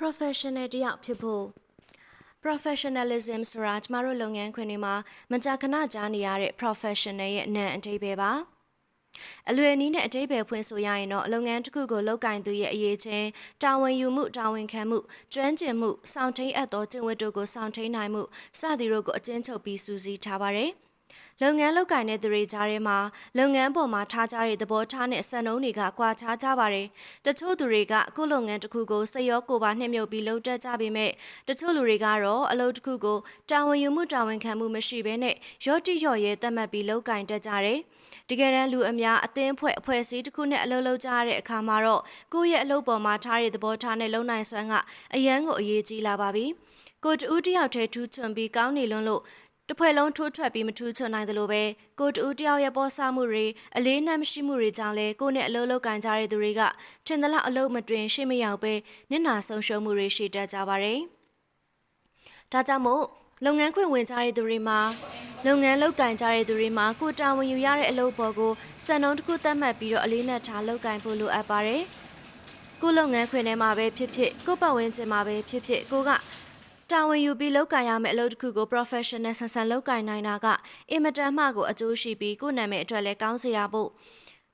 professional တယောက်ဖြစ်ဖို့ professionalism ဆိုတာကျမတို့လုပ်ငန်းခွင်တွေမှာမကြာခဏကြားနေရတဲ့ professional ရဲ့အနံအဓိပ္ပာယ်ပါအလွယ်နည်းနဲ့အတိပ္ပယ်ဖွင့်ဆိုရရင်တော့လုပ်ငန်းတစ်ခုကိုလုပ်ကင်သူရဲ့အရေးချင်းတာဝန်ယူမှုတာဝန်ခံမှုကျွမ်းကျင်မှုစောင့်ထိန်အပ်သောကျင့်ဝတ်တို့ကိုစောင့်ထိန်နိုင်မှုစသည်တို့ကိုအကျဉ်းချုပ်ပြီးစူးစီးထားပါတယ်။ လုပ်ငန်းလုပ်ကိုင်တဲ့သူတွေကြားထဲမှာလုပ်ငန်းပေါ်မှာထားကြတဲ့သဘောထားနဲ့စံနှုန်းတွေကကွာခြားကြပါတယ်။တချို့သူတွေကအခုလုပ်ငန်းတစ်ခုကိုစိတ်ရောကိုယ်ပါနှိမ့်မြုပ်ပြီးလုပ်တတ်ကြပေမဲ့တချို့လူတွေကတော့အလုပ်တစ်ခုကိုတာဝန်ယူမှုတာဝန်ခံမှုမရှိဘဲနဲ့ရော့တိရော့ရဲသတ်မှတ်ပြီးလုပ်ကင်တတ်ကြတယ်။တကယ်တမ်းလူအများအသင်းဖွဲ့အဖွဲ့အစည်းတစ်ခုနဲ့အလုပ်လုပ်ကြရတဲ့အခါမှာတော့ကိုယ့်ရဲ့အလုပ်ပေါ်မှာထားတဲ့သဘောထားနဲ့လုံနိုင်စွမ်းကအရန်ကိုအရေးကြီးလာပါပြီ။ကိုတူးတယောက်တည်းထူးချွန်ပြီးကောင်းနေလွန်းလို့ တဖွဲ့လုံးထိုးထွက်ပြီးမထူးချွန်နိုင်သလိုပဲကိုတူတယောက်ရဲ့ပေါ်ဆမှုတွေအလေးနက်မရှိမှုတွေကြောင့်လဲကိုနဲ့အလုပ်လုပ်ကန်ကြတဲ့သူတွေကထင်သလောက်အလုပ်မတွင်ရှေ့မရောက်ပဲနစ်နာဆုံးရှုံးမှုတွေရှိတတ်ကြပါတယ်။ဒါကြောင့်မို့လုပ်ငန်းခွင်ဝင်ကြတဲ့သူတွေမှာလုပ်ငန်းလုပ်ကင်ကြတဲ့သူတွေမှာကိုတာဝန်ယူရတဲ့အလုပ်ပေါ်ကိုစံနှုန်းတစ်ခုသတ်မှတ်ပြီးတော့အလေးနက်ထားလုပ်ကင်ဖို့လိုအပ်ပါတယ်။ကိုလုပ်ငန်းခွင်ထဲမှာပဲဖြစ်ဖြစ်ကိုပတ်ဝန်းကျင်မှာပဲဖြစ်ဖြစ်ကိုက တာဝန်ယူပြီးလုပ်ကင်ရမယ့်အလုပ်တစ်ခုကို professional ဆန်ဆန်လုပ်ကင်နိုင်တာကအင်မတန်မှကိုအကျိုးရှိပြီးကိုယ့်နာမည်အတွက်လည်းကောင်းစေတာပို့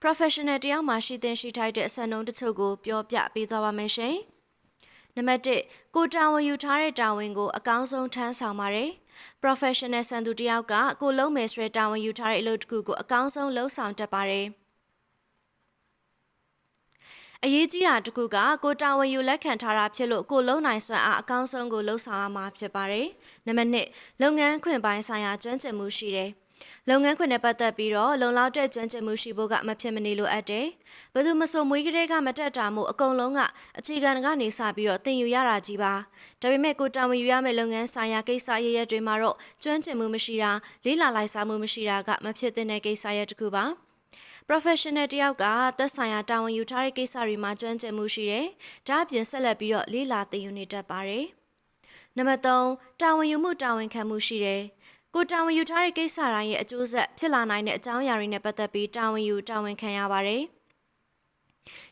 professional တယောက်မှရှိသင့်ရှိထိုက်တဲ့အစံနှုန်းတချို့ကိုပြောပြပေးသွားပါမယ်ရှင်။နံပါတ်1ကိုတာဝန်ယူထားတဲ့တာဝန်ကိုအကောင်းဆုံးထမ်းဆောင်ပါတယ်။ professional ဆန်သူတယောက်ကကိုလုံးမယ်ဆိုတဲ့တာဝန်ယူထားတဲ့အလုပ်တစ်ခုကိုအကောင်းဆုံးလုပ်ဆောင်တတ်ပါတယ်။ အရေးကြီးတာတခုကကိုတာဝန်ယူလက်ခံထားတာဖြစ်လို့ကိုလုံနိုင်စွမ်းအားအကောင်းဆုံးကိုလှုပ်ဆောင်ရမှာဖြစ်ပါတယ်။နံပါတ်1လုပ်ငန်းခွင်ပိုင်းဆိုင်ရာကျွမ်းကျင်မှုရှိတယ်။လုပ်ငန်းခွင်နဲ့ပတ်သက်ပြီးတော့လုံလောက်တဲ့ကျွမ်းကျင်မှုရှိဖို့ကမဖြစ်မနေလိုအပ်တယ်။ဘယ်သူမဆိုမွေးကလေးကမတက်တာမို့အကုန်လုံးကအခြေခံကနေစပြီးတော့သင်ယူရတာကြီးပါ။ဒါပေမဲ့ကိုတာဝန်ယူရမယ့်လုပ်ငန်းဆိုင်ရာကိစ္စရရက်တွေမှာတော့ကျွမ်းကျင်မှုမရှိတာလေးလာလိုက်စားမှုမရှိတာကမဖြစ်တဲ့ကိစ္စရက်တစ်ခုပါ။ professional တယောက်ကသက်ဆိုင်ရာတာဝန်ယူထားတဲ့ကိစ္စတွေမှာကျွမ်းကျင်မှုရှိတယ်။ဒါအပြင်ဆက်လက်ပြီးတော့လေးလာသိယူနေတတ်ပါတယ်။နံပါတ်3တာဝန်ယူမှုတာဝန်ခံမှုရှိတယ်။ကိုတာဝန်ယူထားတဲ့ကိစ္စတိုင်းရဲ့အကျိုးဆက်ဖြစ်လာနိုင်တဲ့အကြောင်းအရာတွေနဲ့ပတ်သက်ပြီးတာဝန်ယူတာဝန်ခံရပါတယ်။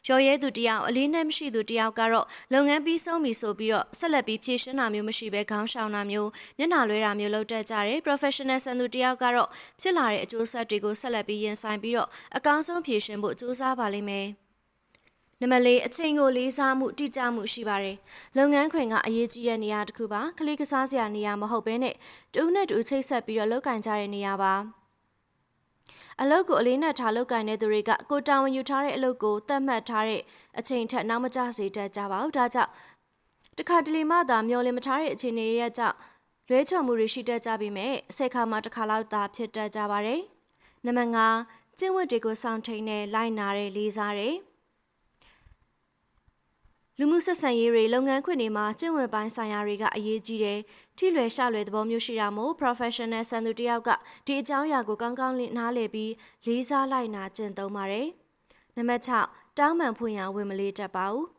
ရော်ရဲသူတယောက်အလေးနဲ့မရှိသူတယောက်ကတော့လုပ်ငန်းပြီးဆုံးပြီဆိုပြီးတော့ဆက်လက်ပြီးဖြည့်ရှင်းတာမျိုးမရှိဘဲခေါင်းရှောင်တာမျိုးမျက်နှာလွှဲတာမျိုးလုပ်တတ်ကြတယ် professional ဆန်သူတယောက်ကတော့ဖြစ်လာတဲ့အကျိုးဆက်တွေကိုဆက်လက်ပြီးရင်ဆိုင်ပြီးတော့အကောင်းဆုံးဖြည့်ရှင်းဖို့ကြိုးစားပါလိမ့်မယ်နံပါတ်၄အချိန်ကိုလေးစားမှုတိကျမှုရှိပါတယ်။လုပ်ငန်းခွင်ကအရေးကြီးတဲ့နေရာတစ်ခုပါ။ကလေးကစားစရာနေရာမဟုတ်ဘဲနဲ့တူနဲ့တူချိတ်ဆက်ပြီးတော့လုပ်ကင်ကြတဲ့နေရာပါ။ အလုပ်ကိုအလေးနက်ထားလုပ်ကိုင်တဲ့သူတွေကကိုတာဝန်ယူထားတဲ့အလုပ်ကိုသတ်မှတ်ထားတဲ့အချိန်ထက်နောက်မကျစေတတ်ကြပါဘူးဒါကြောင့်တခါတလေမှသာမျောလင်းမထားတဲ့အခြေအနေရဲ့ကြောင့်လွဲချော်မှုတွေရှိတတ်ကြပြီမဲ့ဆယ်ခါမှတစ်ခါလောက်သာဖြစ်တတ်ကြပါတယ်နံပါတ်5ကျင့်ဝတ်တွေကိုစောင့်ထိန်နဲ့လိုက်နာတဲ့လေးစားတဲ့ လူမှုဆက်ဆံရေးတွေလုပ်ငန်းခွင်တွေမှာကျင့်ဝတ်ပိုင်းဆိုင်ရာတွေကအရေးကြီးတယ်။ထိလွယ်ရှလွယ်သဘောမျိုးရှိတာမို့ professional ဆန်သူတယောက်ကဒီအကြောင်းအရာကိုကောင်းကောင်းနားလည်ပြီးလေးစားလိုက်နာကျင့်သုံးပါတယ်။နံပါတ်6တောင်းပန်ဖွင့်ရဝင်မလေးတတ်ပါဘူး။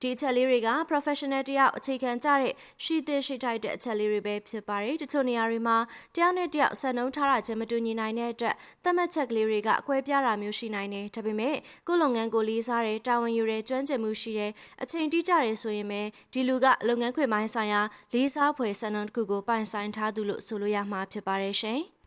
ဒီအချက်လေးတွေက professional တယောက်အခြေခံကြတဲ့ရှိသင့်ရှိထိုက်တဲ့အချက်လေးတွေပဲဖြစ်ပါတယ်တချို့နေရာတွေမှာတယောက်နဲ့တယောက်ဆက်နှုံးထားတာချင်းမတူညီနိုင်တဲ့အတွက်သတ်မှတ်ချက်ကလေးတွေကအကွဲပြားတာမျိုးရှိနိုင်တယ်ဒါပေမဲ့ကိုလုပ်ငန်းကိုလေးစားတယ်တာဝန်ယူတယ်ကျွမ်းကျင်မှုရှိတယ်အချိန်တိကျတယ်ဆိုရင်ပဲဒီလူကလုပ်ငန်းခွင်ပိုင်းဆိုင်ရာလေးစားဖွယ်ဆက်နှုံးတစ်ခုကိုပိုင်ဆိုင်ထားသူလို့ဆိုလို့ရမှာဖြစ်ပါတယ်ရှင်။